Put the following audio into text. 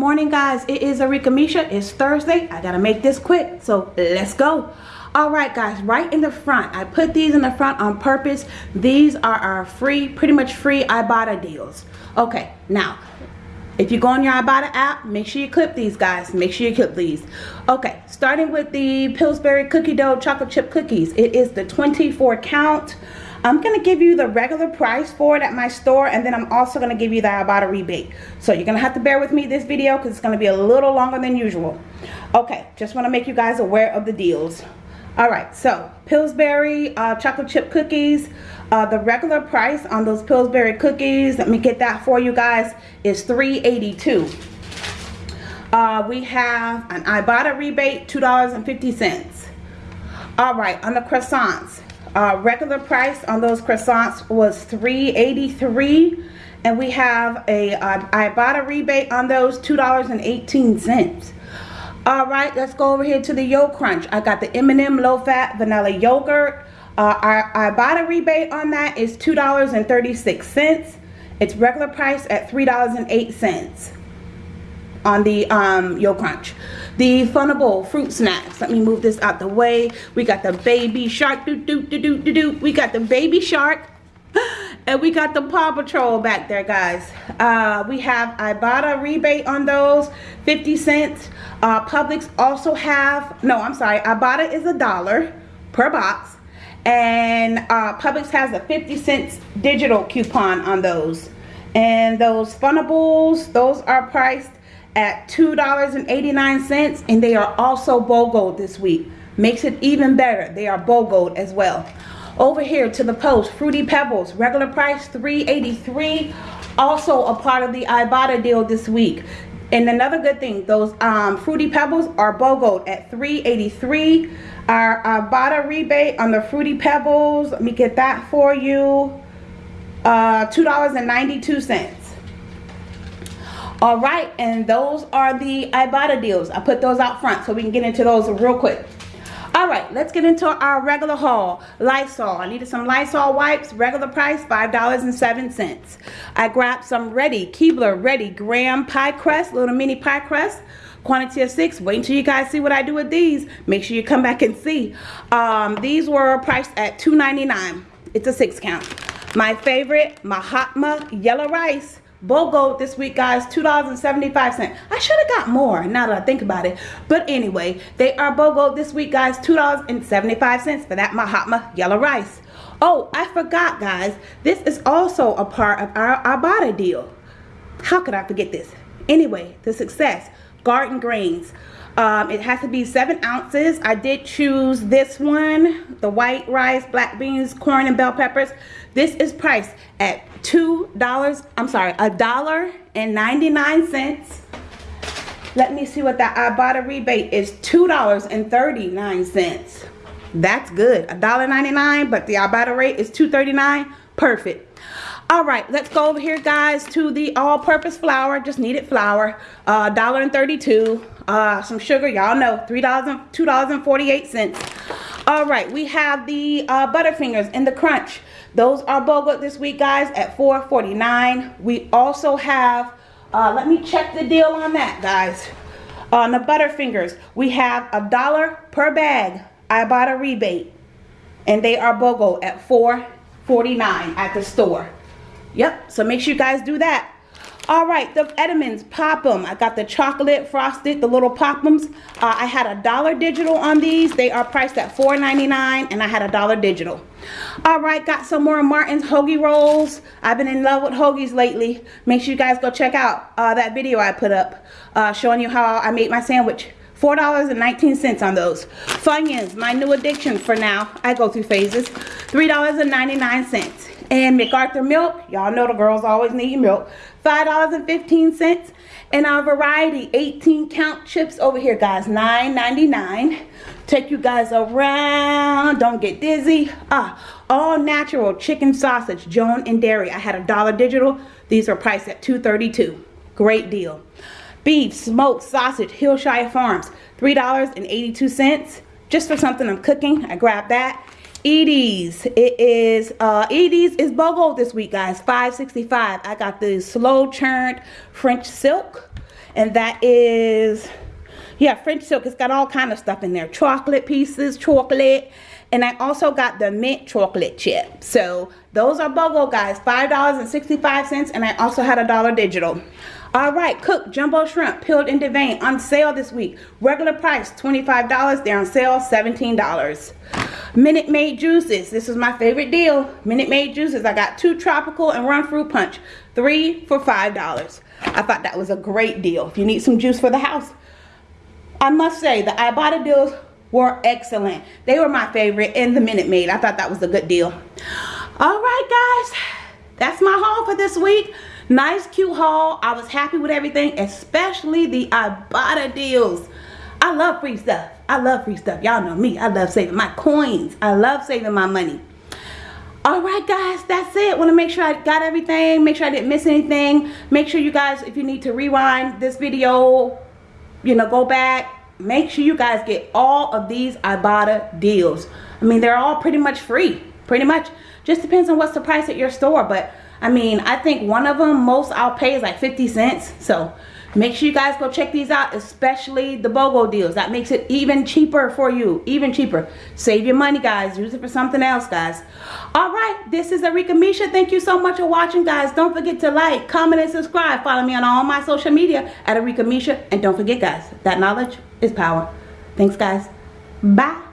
Morning, guys. It is Arika Misha. It's Thursday. I gotta make this quick, so let's go. All right, guys, right in the front. I put these in the front on purpose. These are our free, pretty much free Ibotta deals. Okay, now, if you go on your Ibotta app, make sure you clip these, guys. Make sure you clip these. Okay, starting with the Pillsbury Cookie Dough Chocolate Chip Cookies. It is the 24 count. I'm going to give you the regular price for it at my store and then I'm also going to give you the Ibotta rebate. So you're going to have to bear with me this video because it's going to be a little longer than usual. Okay, just want to make you guys aware of the deals. Alright, so Pillsbury uh, chocolate chip cookies. Uh, the regular price on those Pillsbury cookies, let me get that for you guys, is $3.82. Uh, we have an Ibotta rebate, $2.50. Alright, on the croissants, uh, regular price on those croissants was $3.83 and we have a uh, a rebate on those $2.18. All right, let's go over here to the Yo Crunch. I got the M&M low-fat vanilla yogurt. Uh, our Ibotta rebate on that is $2.36. It's regular price at $3.08 on the um, Yo Crunch. The Funable fruit snacks. Let me move this out the way. We got the baby shark. Doo, doo, doo, doo, doo, doo. We got the baby shark. And we got the Paw Patrol back there, guys. Uh, we have Ibotta rebate on those, 50 cents. Uh, Publix also have, no, I'm sorry, Ibotta is a dollar per box. And uh, Publix has a 50 cents digital coupon on those. And those Funables, those are priced at $2.89 and they are also BOGO this week. Makes it even better. They are BOGO as well. Over here to the post, Fruity Pebbles, regular price $3.83. Also a part of the Ibotta deal this week. And another good thing, those um, Fruity Pebbles are BOGO at $3.83. Our Ibotta rebate on the Fruity Pebbles, let me get that for you, uh, $2.92. All right, and those are the Ibotta deals. I put those out front so we can get into those real quick. All right, let's get into our regular haul. Lysol. I needed some Lysol wipes. Regular price, $5.07. I grabbed some Ready, Keebler Ready Graham Pie Crust, little mini pie crust. Quantity of six. Wait until you guys see what I do with these. Make sure you come back and see. Um, these were priced at $2.99. It's a six count. My favorite, Mahatma Yellow Rice. BOGO this week, guys, $2.75. I should have got more now that I think about it. But anyway, they are BOGO this week, guys, $2.75 for that Mahatma yellow rice. Oh, I forgot, guys. This is also a part of our Ibotta deal. How could I forget this? Anyway, the success. Garden Grains. Um, it has to be seven ounces. I did choose this one, the white rice, black beans, corn, and bell peppers. This is priced at $2, I'm sorry, a dollar and 99 cents. Let me see what that Ibotta rebate is, $2.39. That's good, a dollar 99 but the Ibotta rate is $2.39, perfect. All right, let's go over here, guys, to the all-purpose flour, just needed flour, uh, $1.32. Uh, some sugar, y'all know, $3, $2.48. All right, we have the uh, Butterfingers in the Crunch. Those are BOGO this week, guys, at $4.49. We also have, uh, let me check the deal on that, guys. On the Butterfingers, we have a dollar per bag. Ibotta rebate. And they are BOGO at $4.49 at the store. Yep, so make sure you guys do that. All right, the Entenmann's, pop them. I got the chocolate frosted, the little pop-ems. Uh, I had a dollar digital on these. They are priced at $4.99 and I had a dollar digital. All right, got some more Martin's hoagie rolls. I've been in love with hoagies lately. Make sure you guys go check out uh, that video I put up uh, showing you how I made my sandwich. $4.19 on those. Funyuns, my new addiction for now. I go through phases. $3.99. And McArthur milk, y'all know the girls always need milk. $5.15. And our variety 18 count chips over here, guys. $9.99. Take you guys around. Don't get dizzy. Ah, all natural chicken sausage, Joan and Dairy. I had a dollar digital. These are priced at $2.32. Great deal. Beef, smoked sausage, Hillshire Farms, $3.82. Just for something I'm cooking, I grabbed that. Edy's. It is uh Edy's is BOGO this week, guys. 565. I got the slow churned French silk. and that is yeah french silk it's got all kind of stuff in there chocolate pieces chocolate and I also got the mint chocolate chip. So those are BOGO guys, $5.65 and I also had a dollar digital. All right, cooked jumbo shrimp peeled in vein on sale this week. Regular price $25, they're on sale $17. Minute Maid juices, this is my favorite deal. Minute Maid juices, I got two tropical and one fruit punch, three for $5. I thought that was a great deal. If you need some juice for the house, I must say the Ibotta deals were excellent. They were my favorite in the Minute Maid. I thought that was a good deal. All right, guys. That's my haul for this week. Nice, cute haul. I was happy with everything, especially the Ibotta deals. I love free stuff. I love free stuff. Y'all know me. I love saving my coins. I love saving my money. All right, guys, that's it. Want to make sure I got everything. Make sure I didn't miss anything. Make sure you guys, if you need to rewind this video, you know, go back, make sure you guys get all of these Ibotta deals. I mean, they're all pretty much free, pretty much. Just depends on what's the price at your store, but I mean, I think one of them, most I'll pay is like 50 cents. So make sure you guys go check these out, especially the BOGO deals. That makes it even cheaper for you, even cheaper. Save your money, guys. Use it for something else, guys. All right, this is Arika Misha. Thank you so much for watching, guys. Don't forget to like, comment, and subscribe. Follow me on all my social media at Arika Misha. And don't forget, guys, that knowledge is power. Thanks, guys. Bye.